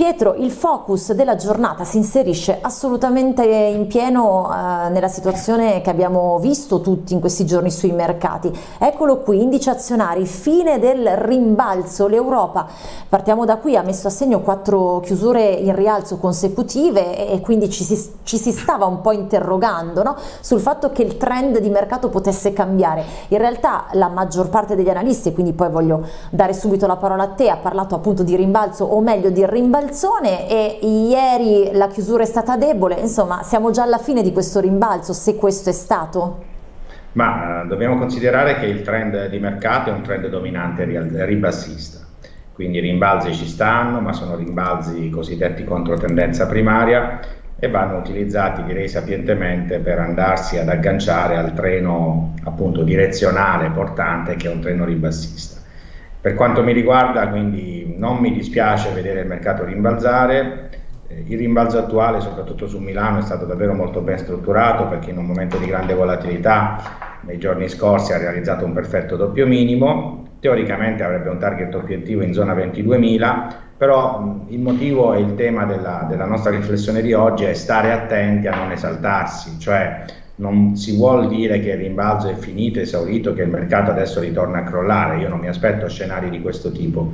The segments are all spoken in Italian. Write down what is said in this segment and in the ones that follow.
Pietro, il focus della giornata si inserisce assolutamente in pieno eh, nella situazione che abbiamo visto tutti in questi giorni sui mercati. Eccolo qui, indici azionari, fine del rimbalzo. L'Europa, partiamo da qui, ha messo a segno quattro chiusure in rialzo consecutive e quindi ci si, ci si stava un po' interrogando no? sul fatto che il trend di mercato potesse cambiare. In realtà la maggior parte degli analisti, quindi poi voglio dare subito la parola a te, ha parlato appunto di rimbalzo o meglio di rimbalzo alzone e ieri la chiusura è stata debole, insomma siamo già alla fine di questo rimbalzo, se questo è stato? Ma eh, dobbiamo considerare che il trend di mercato è un trend dominante ribassista, quindi i rimbalzi ci stanno, ma sono rimbalzi cosiddetti contro tendenza primaria e vanno utilizzati direi sapientemente per andarsi ad agganciare al treno appunto direzionale portante che è un treno ribassista. Per quanto mi riguarda, quindi non mi dispiace vedere il mercato rimbalzare. Eh, il rimbalzo attuale, soprattutto su Milano, è stato davvero molto ben strutturato perché in un momento di grande volatilità nei giorni scorsi ha realizzato un perfetto doppio minimo. Teoricamente avrebbe un target obiettivo in zona 22.000, però il motivo e il tema della, della nostra riflessione di oggi è stare attenti a non esaltarsi, cioè non si vuol dire che il rimbalzo è finito, esaurito, che il mercato adesso ritorna a crollare, io non mi aspetto scenari di questo tipo,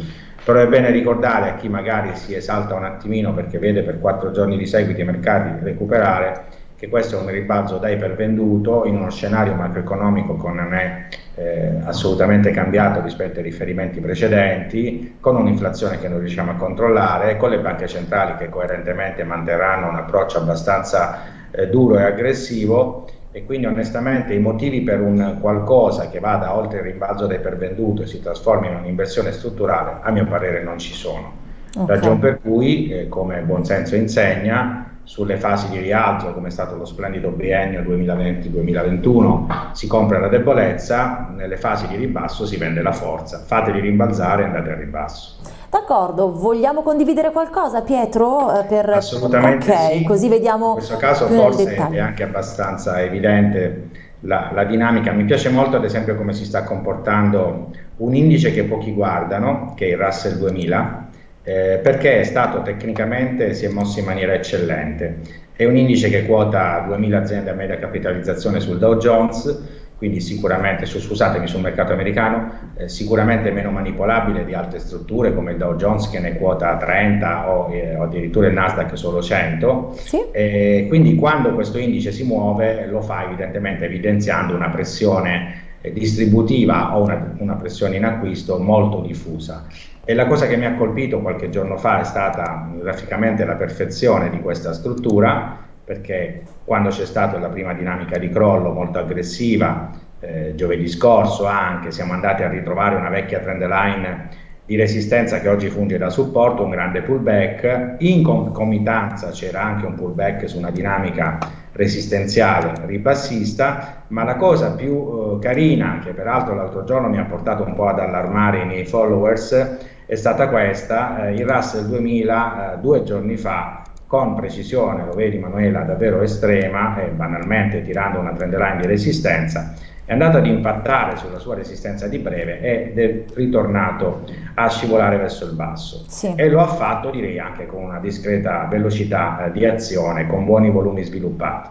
però è bene ricordare a chi magari si esalta un attimino perché vede per quattro giorni di seguito i mercati recuperare che questo è un rimbalzo da ipervenduto in uno scenario macroeconomico che non è eh, assolutamente cambiato rispetto ai riferimenti precedenti, con un'inflazione che non riusciamo a controllare, con le banche centrali che coerentemente manterranno un approccio abbastanza eh, duro e aggressivo e quindi onestamente i motivi per un qualcosa che vada oltre il rimbalzo del pervenduto e si trasformi in un'inversione strutturale a mio parere non ci sono. Okay. Ragione per cui, eh, come il buonsenso insegna, sulle fasi di rialzo, come è stato lo splendido biennio 2020-2021, si compra la debolezza, nelle fasi di ribasso si vende la forza. Fateli rimbalzare e andate al ribasso. D'accordo, vogliamo condividere qualcosa Pietro? Eh, per... Assolutamente okay, sì. così vediamo In questo caso forse è anche abbastanza evidente la, la, dinamica. Mi piace molto ad esempio come si sta comportando un indice che pochi guardano, che è il Russell 2000, eh, perché è stato tecnicamente, si è mosso in maniera eccellente. È un indice che quota 2000 aziende a media capitalizzazione sul Dow Jones, quindi sicuramente, scusatemi, sul mercato americano, eh, sicuramente meno manipolabile di altre strutture come il Dow Jones che ne quota 30 o, eh, o addirittura il Nasdaq solo 100. Sì. Eh, quindi quando questo indice si muove lo fa evidentemente evidenziando una pressione eh, distributiva o una, una pressione in acquisto molto diffusa. E la cosa che mi ha colpito qualche giorno fa è stata graficamente la perfezione di questa struttura perché quando c'è stata la prima dinamica di crollo molto aggressiva, eh, giovedì scorso anche, siamo andati a ritrovare una vecchia trend line di resistenza che oggi funge da supporto, un grande pullback, in concomitanza c'era anche un pullback su una dinamica resistenziale ribassista, ma la cosa più eh, carina, che peraltro l'altro giorno mi ha portato un po' ad allarmare i miei followers, è stata questa, eh, il Russell 2000 eh, due giorni fa con precisione, lo vedi Manuela, davvero estrema e banalmente tirando una trend line di resistenza, è andato ad impattare sulla sua resistenza di breve ed è ritornato a scivolare verso il basso sì. e lo ha fatto direi anche con una discreta velocità eh, di azione, con buoni volumi sviluppati.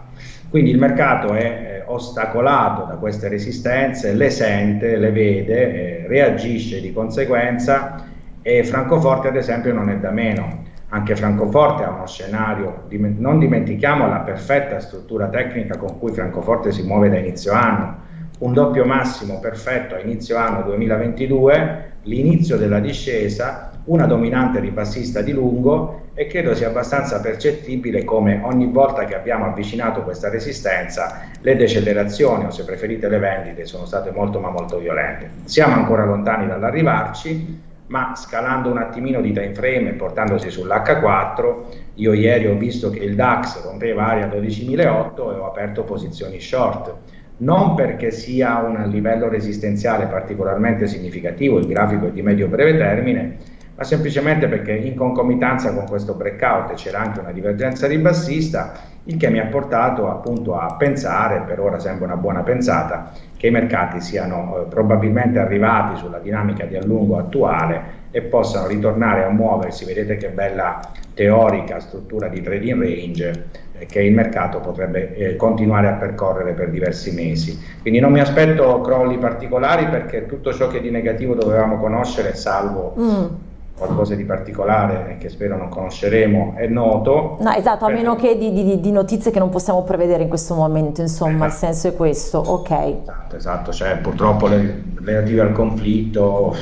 Quindi il mercato è eh, ostacolato da queste resistenze, le sente, le vede, eh, reagisce di conseguenza e Francoforte ad esempio non è da meno anche Francoforte ha uno scenario, non dimentichiamo la perfetta struttura tecnica con cui Francoforte si muove da inizio anno, un doppio massimo perfetto a inizio anno 2022, l'inizio della discesa, una dominante ribassista di lungo e credo sia abbastanza percettibile come ogni volta che abbiamo avvicinato questa resistenza le decelerazioni o se preferite le vendite sono state molto ma molto violente. Siamo ancora lontani dall'arrivarci, ma scalando un attimino di time frame e portandosi sull'H4, io ieri ho visto che il DAX rompeva area 12.008 e ho aperto posizioni short, non perché sia un livello resistenziale particolarmente significativo, il grafico è di medio-breve termine, ma semplicemente perché in concomitanza con questo breakout c'era anche una divergenza ribassista, il che mi ha portato appunto a pensare, per ora sembra una buona pensata, che i mercati siano eh, probabilmente arrivati sulla dinamica di allungo attuale e possano ritornare a muoversi, vedete che bella teorica struttura di trading range eh, che il mercato potrebbe eh, continuare a percorrere per diversi mesi. Quindi non mi aspetto crolli particolari perché tutto ciò che di negativo dovevamo conoscere, salvo mm qualcosa di particolare che spero non conosceremo è noto. No, esatto, a meno che di, di, di, notizie che non possiamo prevedere in questo momento, insomma, esatto. il senso è questo, ok. Esatto, esatto, cioè purtroppo le, relative al conflitto,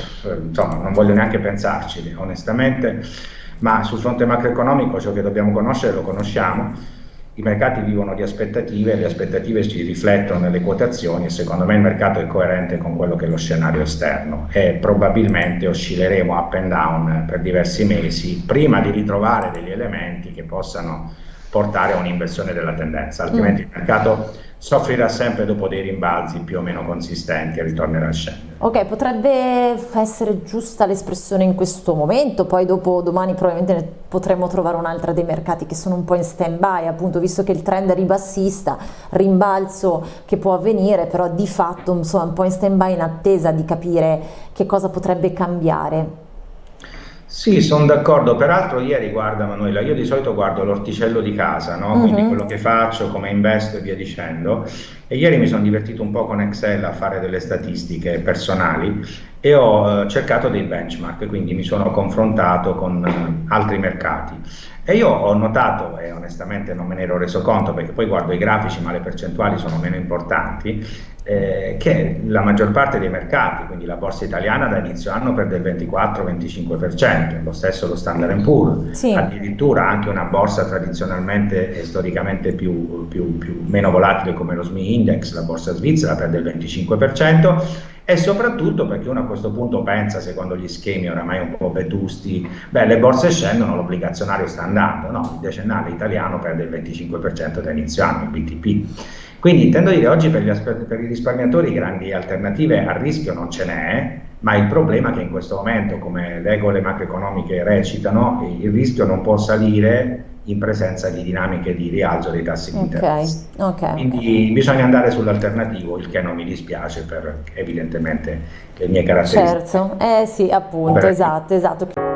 insomma, non voglio neanche pensarci, onestamente, ma sul fronte macroeconomico ciò che dobbiamo conoscere lo conosciamo i mercati vivono di aspettative, le aspettative si riflettono nelle quotazioni e secondo me il mercato è coerente con quello che è lo scenario esterno e probabilmente oscilleremo up and down per diversi mesi prima di ritrovare degli elementi che possano portare a un'inversione della tendenza, altrimenti mm. il mercato soffrirà sempre dopo dei rimbalzi più o meno consistenti e ritornerà a scendere. Ok, potrebbe essere giusta l'espressione in questo momento, poi dopo domani probabilmente potremmo trovare un'altra dei mercati che sono un po' in stand by, appunto visto che il trend è ribassista, rimbalzo che può avvenire, però di fatto insomma un po' in stand by in attesa di capire che cosa potrebbe cambiare. Sì, sono d'accordo. Peraltro ieri, guarda Manuela, io di solito guardo l'orticello di casa, no? quindi uh-huh. quello che faccio, come investo e via dicendo. E ieri mi sono divertito un po' con Excel a fare delle statistiche personali e ho eh, cercato dei benchmark, quindi mi sono confrontato con eh, altri mercati. E io ho notato, e onestamente non me ne ero reso conto perché poi guardo i grafici ma le percentuali sono meno importanti, eh, che la maggior parte dei mercati, quindi la borsa italiana da inizio anno perde il 24-25%, lo stesso lo Standard Poor's, sì. addirittura anche una borsa tradizionalmente e storicamente più, più, più, meno volatile come lo SMI Index, la borsa svizzera perde il 25%, e soprattutto perché uno a questo punto pensa, secondo gli schemi oramai un po' vetusti, beh le borse scendono, l'obbligazionario sta andando, no, il decennale italiano perde il 25% da inizio anno, il BTP. Quindi intendo dire oggi per, per, i risparmiatori grandi alternative a rischio non ce n'è, ma il problema è che in questo momento, come le regole macroeconomiche recitano, il rischio non può salire in presenza di dinamiche di rialzo dei tassi di interesse. Okay, Quindi okay. bisogna andare sull'alternativo, il che non mi dispiace per evidentemente le mie caratteristiche. Certo, eh sì, appunto, esatto, esatto.